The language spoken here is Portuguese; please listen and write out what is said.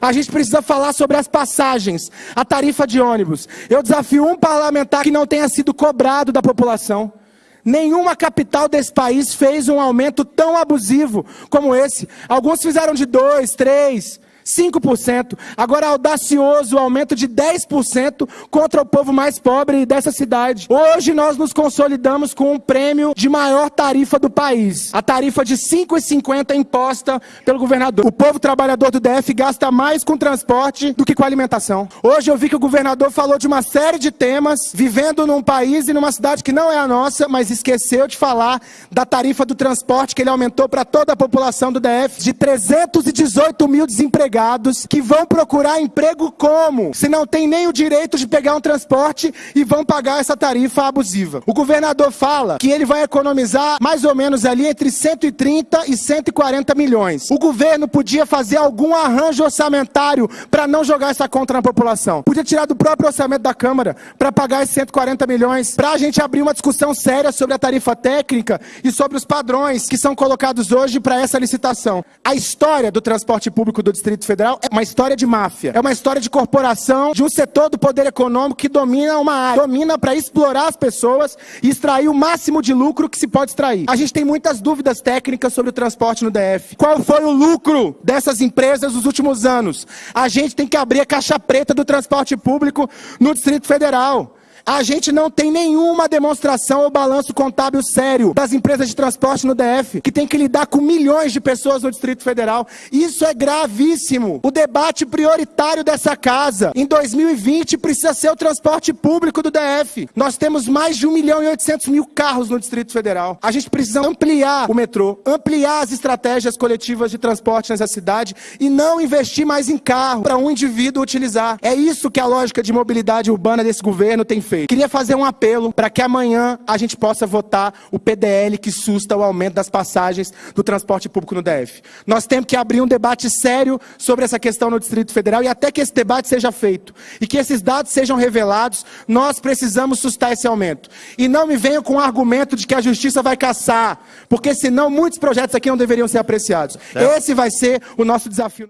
A gente precisa falar sobre as passagens, a tarifa de ônibus. Eu desafio um parlamentar que não tenha sido cobrado da população. Nenhuma capital desse país fez um aumento tão abusivo como esse. Alguns fizeram de 2, 3, 5%. Agora audacioso o aumento de 10% contra o povo mais pobre dessa cidade. Hoje nós nos consolidamos com um prêmio de maior tarifa do país. A tarifa de R$ 5,50 imposta pelo governador. O povo trabalhador do DF gasta mais com transporte do que com alimentação. Hoje eu vi que o governador falou de uma série de temas, vivendo num país e numa cidade que não é a nossa, mas esqueceu de falar da tarifa do transporte que ele aumentou para toda a população do DF de 318 mil desempregados que vão procurar emprego como? Se não tem nem o direito de pegar um transporte e vão pagar essa tarifa abusiva. O governador fala que ele vai economizar mais ou menos ali entre 130 e 140 milhões. O governo podia fazer algum arranjo orçamentário para não jogar essa conta na população. Podia tirar do próprio orçamento da Câmara para pagar esses 140 milhões, para a gente abrir uma discussão séria sobre a tarifa técnica e sobre os padrões que são colocados hoje para essa licitação. A história do transporte público do Distrito Federal é uma história de máfia, é uma história de corporação, de um setor do poder econômico que domina uma área, domina para explorar as pessoas e extrair o máximo de lucro que se pode extrair. A gente tem muitas dúvidas técnicas sobre o transporte no DF. Qual foi o lucro dessas empresas nos últimos anos? A gente tem que abrir a caixa preta do transporte público no Distrito Federal. A gente não tem nenhuma demonstração ou balanço contábil sério das empresas de transporte no DF, que tem que lidar com milhões de pessoas no Distrito Federal. Isso é gravíssimo. O debate prioritário dessa casa em 2020 precisa ser o transporte público do DF. Nós temos mais de 1 milhão e 800 mil carros no Distrito Federal. A gente precisa ampliar o metrô, ampliar as estratégias coletivas de transporte nessa cidade e não investir mais em carro para um indivíduo utilizar. É isso que a lógica de mobilidade urbana desse governo tem feito feito. Queria fazer um apelo para que amanhã a gente possa votar o PDL que susta o aumento das passagens do transporte público no DF. Nós temos que abrir um debate sério sobre essa questão no Distrito Federal e até que esse debate seja feito e que esses dados sejam revelados, nós precisamos sustar esse aumento. E não me venham com o argumento de que a justiça vai caçar, porque senão muitos projetos aqui não deveriam ser apreciados. Esse vai ser o nosso desafio.